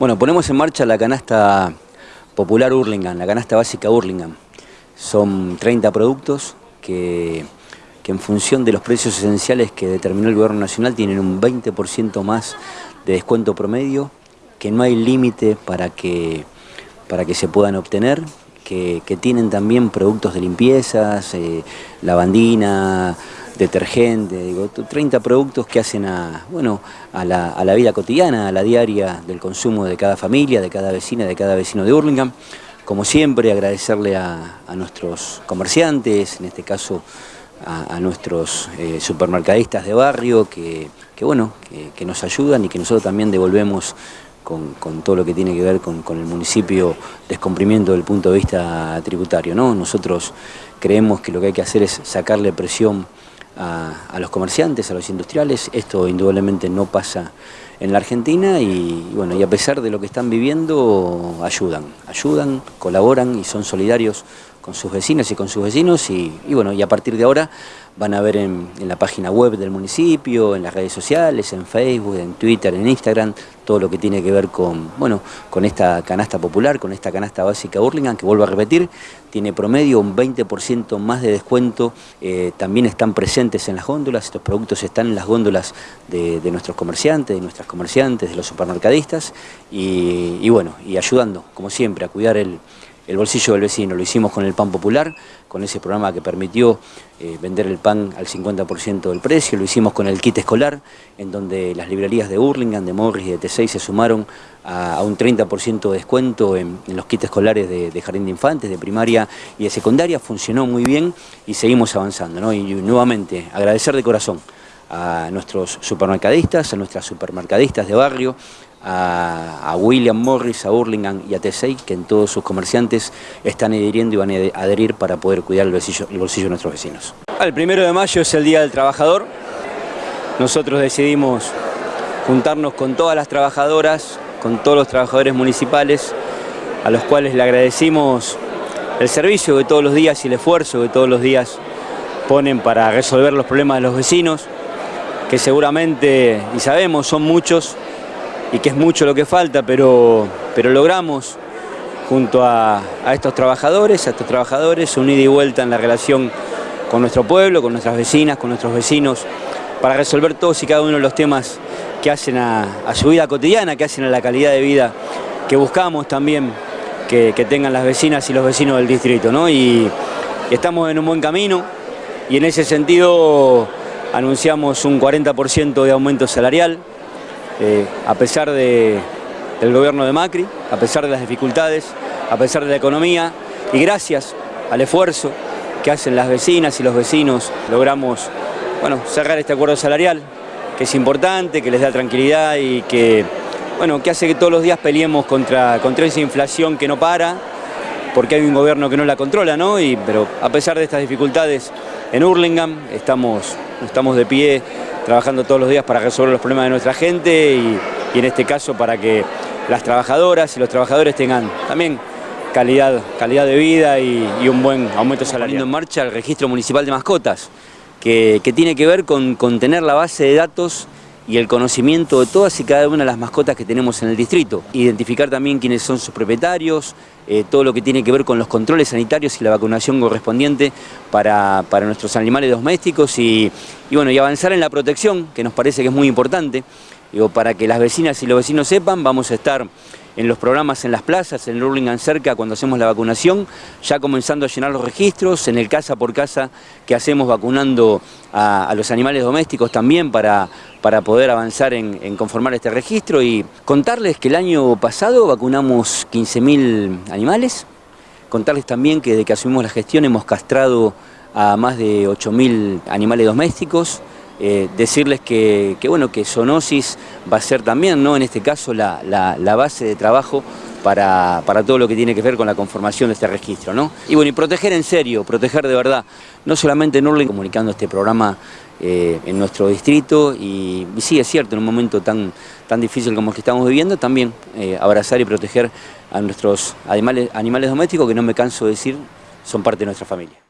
Bueno, ponemos en marcha la canasta popular Hurlingham, la canasta básica Hurlingham. Son 30 productos que, en función de los precios esenciales que determinó el Gobierno Nacional tienen un 20% más de descuento promedio, que no hay límite para que, para que se puedan obtener, que, tienen también productos de limpiezas, eh, lavandina, detergente, digo, 30 productos que hacen a, bueno, a, la, vida cotidiana, a la diaria del consumo de cada familia, de cada vecina, de cada vecino de Hurlingham. Como siempre, agradecerle a, nuestros comerciantes, en este caso a, nuestros eh, supermercadistas de barrio, que, bueno, que, nos ayudan y que nosotros también devolvemos con, todo lo que tiene que ver con, el municipio descomprimiendo del punto de vista tributario. ¿no? Nosotros creemos que lo que hay que hacer es sacarle presión a, los comerciantes, a los industriales. Esto indudablemente no pasa en la Argentina y, bueno, y a pesar de lo que están viviendo, ayudan, ayudan, colaboran y son solidarios con sus vecinas y con sus vecinos y, bueno, y a partir de ahora van a ver en, la página web del municipio, en las redes sociales, en Facebook, en Twitter, en Instagram, todo lo que tiene que ver con, bueno, con esta canasta popular, con esta canasta básica Burlingame, que vuelvo a repetir, tiene promedio un 20% más de descuento, eh, también están presentes en las góndolas, estos productos están en las góndolas de, nuestros comerciantes, de nuestras comerciantes, de los supermercadistas y bueno, y ayudando, como siempre, a cuidar el el bolsillo del vecino. Lo hicimos con el pan popular, con ese programa que permitió eh, vender el pan al 50% del precio. Lo hicimos con el kit escolar, en donde las librerías de Hurlingham, de Morris y de T6 se sumaron a, un 30% de descuento en, los kits escolares de, jardín de infantes, de primaria y de secundaria. Funcionó muy bien y seguimos avanzando. Y nuevamente agradecer de corazón a nuestros supermercadistas, a nuestras supermercadistas de barrio, a, William Morris, a Hurlingham y a T6, que en todos sus comerciantes están adhiriendo y van a adherir para poder cuidar el bolsillo, el bolsillo de nuestros vecinos. El primero de mayo es el Día del Trabajador. Nosotros decidimos juntarnos con todas las trabajadoras, con todos los trabajadores municipales, a los cuales le agradecimos el servicio de todos los días y el esfuerzo que todos los días ponen para resolver los problemas de los vecinos, que seguramente, y sabemos, son muchos, y que es mucho lo que falta, pero, pero logramos junto a, estos trabajadores, a estos trabajadores, unir y vuelta en la relación con nuestro pueblo, con nuestras vecinas, con nuestros vecinos, para resolver todos y cada uno de los temas que hacen a, su vida cotidiana, que hacen a la calidad de vida que buscamos también que, tengan las vecinas y los vecinos del distrito. ¿no? Y, estamos en un buen camino y en ese sentido anunciamos un 40% de aumento salarial, eh, a pesar del gobierno de Macri, a pesar de las dificultades, a pesar de la economía y gracias al esfuerzo que hacen las vecinas y los vecinos, logramos bueno, cerrar este acuerdo salarial, que es importante, que les da tranquilidad y que, bueno, que hace que todos los días peleemos contra, contra esa inflación que no para, porque hay un gobierno que no la controla, ¿no? Y, pero a pesar de estas dificultades en Hurlingham, estamos, estamos de pie trabajando todos los días para resolver los problemas de nuestra gente y, en este caso para que las trabajadoras y los trabajadores tengan también calidad, calidad de vida y, un buen aumento salarial. en marcha el registro municipal de mascotas, que, tiene que ver con, con tener la base de datos y el conocimiento de todas y cada una de las mascotas que tenemos en el distrito. Identificar también quiénes son sus propietarios, eh, todo lo que tiene que ver con los controles sanitarios y la vacunación correspondiente para, nuestros animales domésticos y, bueno, y avanzar en la protección, que nos parece que es muy importante. Digo, para que las vecinas y los vecinos sepan, vamos a estar en los programas en las plazas, en el cerca cuando hacemos la vacunación, ya comenzando a llenar los registros, en el casa por casa que hacemos vacunando a, los animales domésticos también para, para poder avanzar en, conformar este registro y contarles que el año pasado vacunamos 15.000 animales, contarles también que desde que asumimos la gestión hemos castrado a más de 8.000 animales domésticos, eh, decirles que, bueno, que zoonosis va a ser también, ¿no? en este caso, la, base de trabajo para, todo lo que tiene que ver con la conformación de este registro. ¿no? Y bueno, y proteger en serio, proteger de verdad, no solamente en Urling, comunicando este programa eh, en nuestro distrito y, sí, es cierto, en un momento tan, tan difícil como el que estamos viviendo, también eh, abrazar y proteger a nuestros animales, animales domésticos que no me canso de decir son parte de nuestra familia.